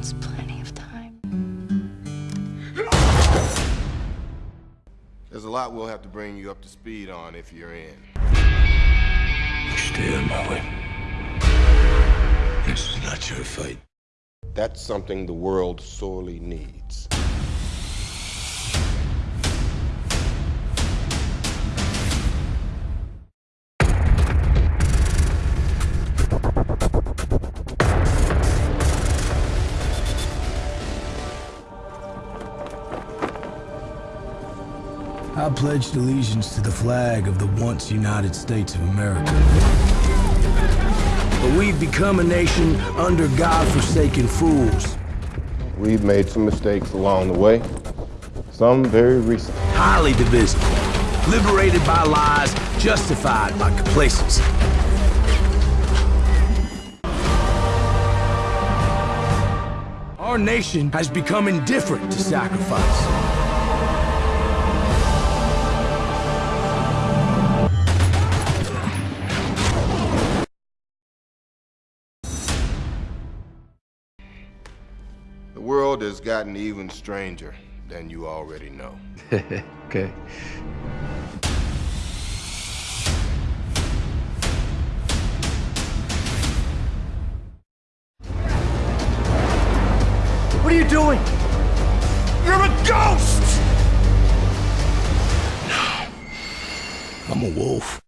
It's plenty of time. There's a lot we'll have to bring you up to speed on if you're in. Stay out my way. This is not your fight. That's something the world sorely needs. I pledged allegiance to the flag of the once United States of America. But we've become a nation under God-forsaken fools. We've made some mistakes along the way, some very recent. Highly divisive. Liberated by lies, justified by complacency. Our nation has become indifferent to sacrifice. The world has gotten even stranger than you already know. okay. What are you doing? You're a ghost! No. I'm a wolf.